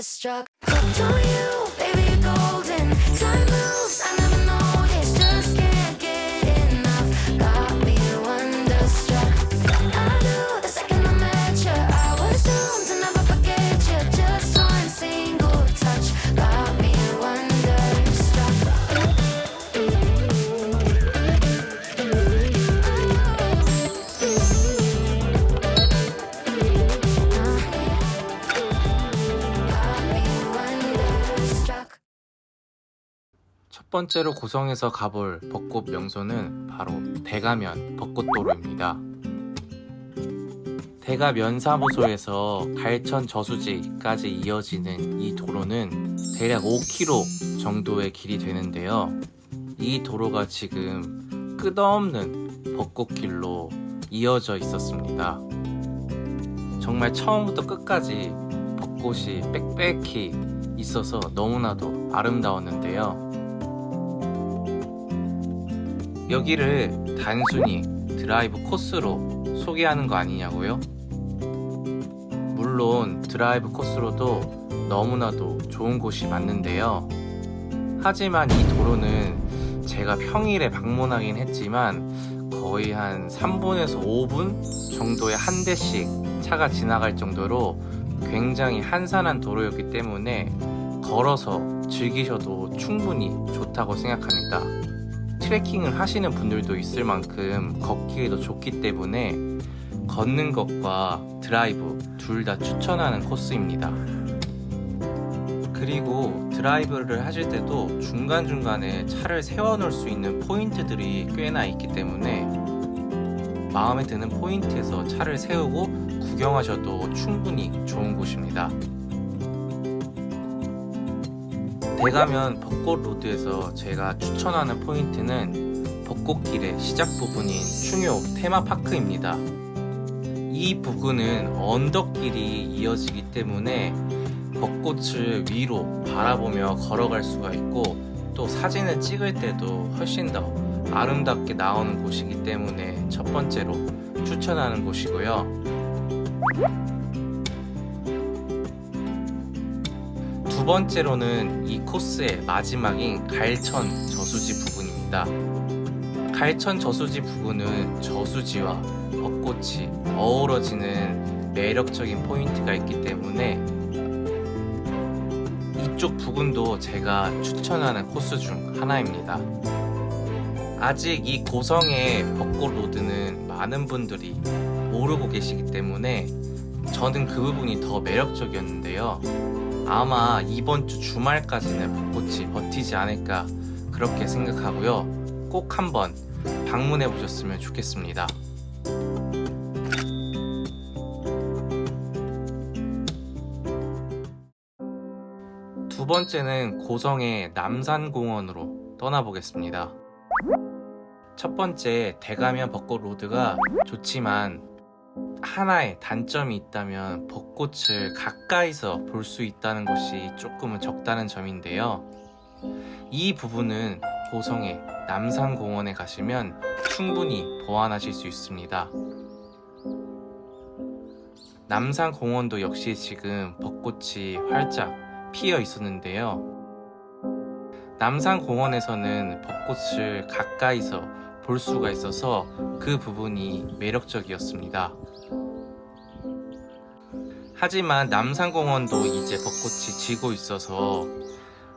starstruck. 첫 번째로 고성에서 가볼 벚꽃 명소는 바로 대가면 벚꽃도로입니다. 대가 면사무소에서 갈천 저수지까지 이어지는 이 도로는 대략 5km 정도의 길이 되는데요. 이 도로가 지금 끝없는 벚꽃길로 이어져 있었습니다. 정말 처음부터 끝까지 벚꽃이 빽빽히 있어서 너무나도 아름다웠는데요. 여기를 단순히 드라이브 코스로 소개하는 거 아니냐고요? 물론 드라이브 코스로도 너무나도 좋은 곳이 맞는데요. 하지만 이 도로는 제가 평일에 방문하긴 했지만 거의 한 3분에서 5분 정도의 한 대씩 차가 지나갈 정도로 굉장히 한산한 도로였기 때문에 걸어서 즐기셔도 충분히 좋다고 생각합니다. 트레킹을 하시는 분들도 있을 만큼 걷기에도 좋기 때문에 걷는 것과 드라이브 둘 다 추천하는 코스입니다. 그리고 드라이브를 하실 때도 중간중간에 차를 세워놓을 수 있는 포인트들이 꽤나 있기 때문에 마음에 드는 포인트에서 차를 세우고 구경하셔도 충분히 좋은 곳입니다. 대가면 벚꽃 로드에서 제가 추천하는 포인트는 벚꽃길의 시작 부분인 충효 테마파크입니다. 이 부근은 언덕길이 이어지기 때문에 벚꽃을 위로 바라보며 걸어갈 수가 있고 또 사진을 찍을 때도 훨씬 더 아름답게 나오는 곳이기 때문에 첫 번째로 추천하는 곳이고요. 두 번째로는 이 코스의 마지막인 갈천 저수지 부근입니다. 갈천 저수지 부근은 저수지와 벚꽃이 어우러지는 매력적인 포인트가 있기 때문에 이쪽 부근도 제가 추천하는 코스 중 하나입니다. 아직 이 고성의 벚꽃 로드는 많은 분들이 모르고 계시기 때문에 저는 그 부분이 더 매력적이었는데요. 아마 이번 주 주말까지는 벚꽃이 버티지 않을까 그렇게 생각하고요. 꼭 한번 방문해 보셨으면 좋겠습니다. 두 번째는 고성의 남산공원으로 떠나보겠습니다. 첫 번째 대가면 벚꽃 로드가 좋지만 하나의 단점이 있다면 벚꽃을 가까이서 볼 수 있다는 것이 조금은 적다는 점인데요. 이 부분은 고성의 남산공원에 가시면 충분히 보완하실 수 있습니다. 남산공원도 역시 지금 벚꽃이 활짝 피어 있었는데요. 남산공원에서는 벚꽃을 가까이서 볼 수가 있어서 그 부분이 매력적이었습니다. 하지만 남산공원도 이제 벚꽃이 지고 있어서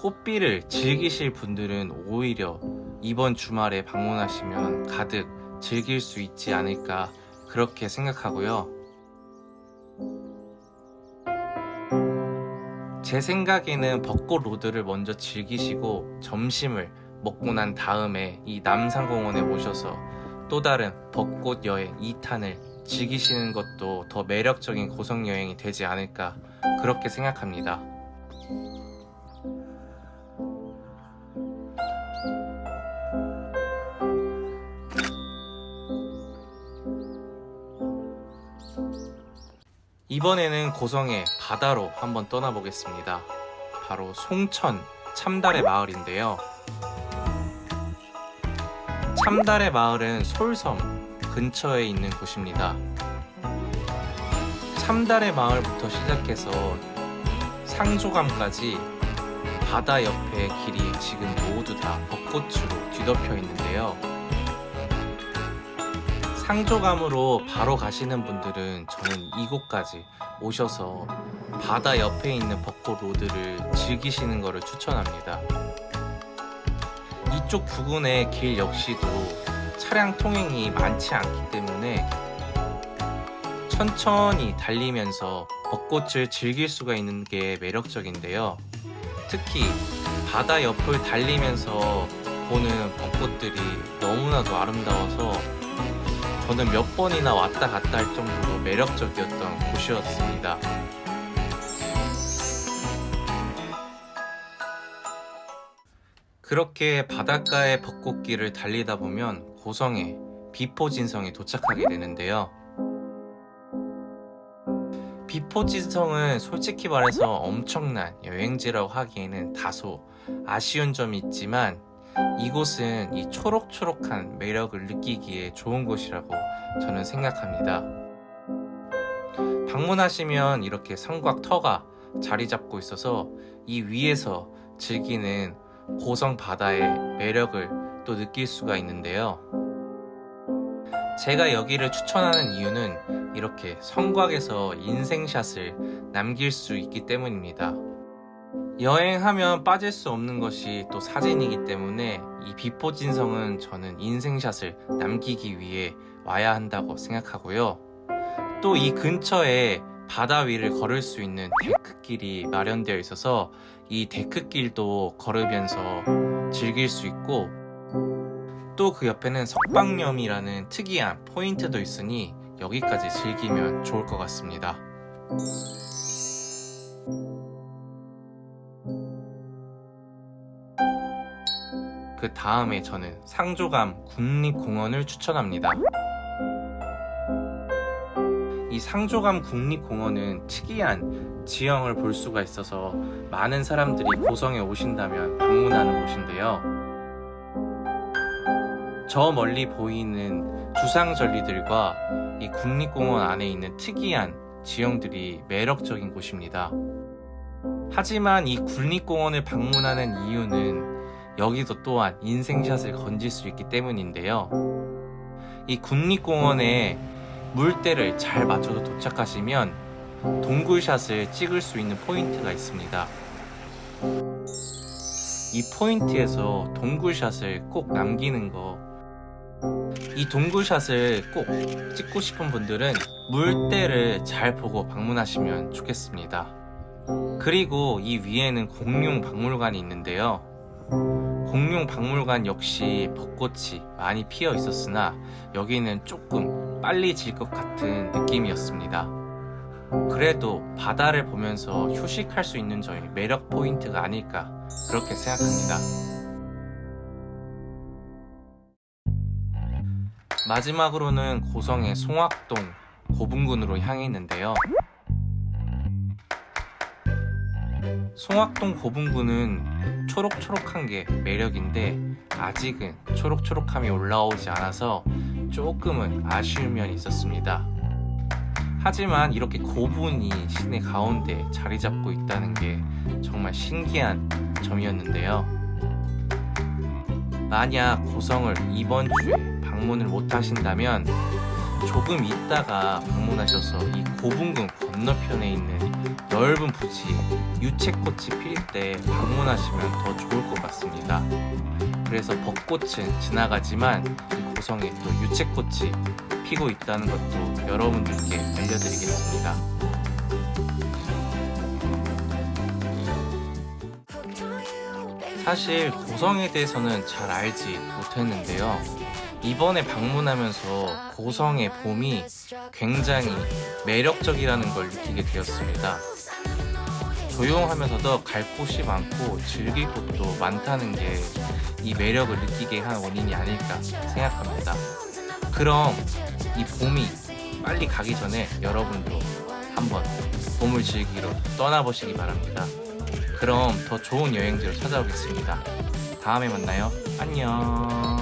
꽃비를 즐기실 분들은 오히려 이번 주말에 방문하시면 가득 즐길 수 있지 않을까 그렇게 생각하고요. 제 생각에는 벚꽃 로드를 먼저 즐기시고 점심을 먹고 난 다음에 이 남산공원에 오셔서 또 다른 벚꽃 여행 2탄을 즐기시는 것도 더 매력적인 고성 여행이 되지 않을까 그렇게 생각합니다. 이번에는 고성의 바다로 한번 떠나보겠습니다. 바로 송천 참달의 마을인데요. 참달의 마을은 솔섬 근처에 있는 곳입니다. 참달의 마을부터 시작해서 상조감까지 바다 옆에 길이 지금 모두 다 벚꽃으로 뒤덮여 있는데요. 상조감으로 바로 가시는 분들은 저는 이곳까지 오셔서 바다 옆에 있는 벚꽃 로드를 즐기시는 것을 추천합니다. 이쪽 부근의 길 역시도 차량 통행이 많지 않기 때문에 천천히 달리면서 벚꽃을 즐길 수가 있는 게 매력적인데요. 특히 바다 옆을 달리면서 보는 벚꽃들이 너무나도 아름다워서 저는 몇 번이나 왔다 갔다 할 정도로 매력적이었던 곳이었습니다. 그렇게 바닷가의 벚꽃길을 달리다 보면 고성의 비포진성에 도착하게 되는데요. 비포진성은 솔직히 말해서 엄청난 여행지라고 하기에는 다소 아쉬운 점이 있지만 이곳은 이 초록초록한 매력을 느끼기에 좋은 곳이라고 저는 생각합니다. 방문하시면 이렇게 성곽 터가 자리 잡고 있어서 이 위에서 즐기는 고성 바다의 매력을 또 느낄 수가 있는데요. 제가 여기를 추천하는 이유는 이렇게 성곽에서 인생샷을 남길 수 있기 때문입니다. 여행하면 빠질 수 없는 것이 또 사진이기 때문에 이 비포진성은 저는 인생샷을 남기기 위해 와야 한다고 생각하고요. 또 이 근처에 바다 위를 걸을 수 있는 데크길이 마련되어 있어서 이 데크길도 걸으면서 즐길 수 있고 또 그 옆에는 석방염이라는 특이한 포인트도 있으니 여기까지 즐기면 좋을 것 같습니다. 그 다음에 저는 상조감 국립공원을 추천합니다. 이 상조감 국립공원은 특이한 지형을 볼 수가 있어서 많은 사람들이 고성에 오신다면 방문하는 곳인데요. 저 멀리 보이는 주상절리들과 이 국립공원 안에 있는 특이한 지형들이 매력적인 곳입니다. 하지만 이 국립공원을 방문하는 이유는 여기도 또한 인생샷을 건질 수 있기 때문인데요. 이 국립공원에 물때를 잘 맞춰서 도착하시면 동굴샷을 찍을 수 있는 포인트가 있습니다. 이 포인트에서 동굴샷을 꼭 남기는 거. 이 동굴샷을 꼭 찍고 싶은 분들은 물때를 잘 보고 방문하시면 좋겠습니다. 그리고 이 위에는 공룡 박물관이 있는데요. 공룡 박물관 역시 벚꽃이 많이 피어 있었으나 여기는 조금 빨리 질 것 같은 느낌이었습니다. 그래도 바다를 보면서 휴식할 수 있는 점이 매력 포인트가 아닐까 그렇게 생각합니다. 마지막으로는 고성의 송악동 고분군으로 향해 있는데요. 송악동 고분군은 초록초록한 게 매력인데 아직은 초록초록함이 올라오지 않아서 조금은 아쉬운 면이 있었습니다. 하지만 이렇게 고분이 시내 가운데 자리 잡고 있다는 게 정말 신기한 점이었는데요. 만약 고성을 이번 주에 방문을 못 하신다면 조금 있다가 방문하셔서 이 고분군 건너편에 있는 넓은 부지 유채꽃이 필 때 방문하시면 더 좋을 것 같습니다. 그래서 벚꽃은 지나가지만 이 고성에 또 유채꽃이 피고 있다는 것도 여러분들께 알려드리겠습니다. 사실 고성에 대해서는 잘 알지 못했는데요. 이번에 방문하면서 고성의 봄이 굉장히 매력적이라는 걸 느끼게 되었습니다. 조용하면서도 갈 곳이 많고 즐길 곳도 많다는 게 이 매력을 느끼게 한 원인이 아닐까 생각합니다. 그럼 이 봄이 빨리 가기 전에 여러분도 한번 봄을 즐기러 떠나보시기 바랍니다. 그럼 더 좋은 여행지로 찾아오겠습니다. 다음에 만나요. 안녕.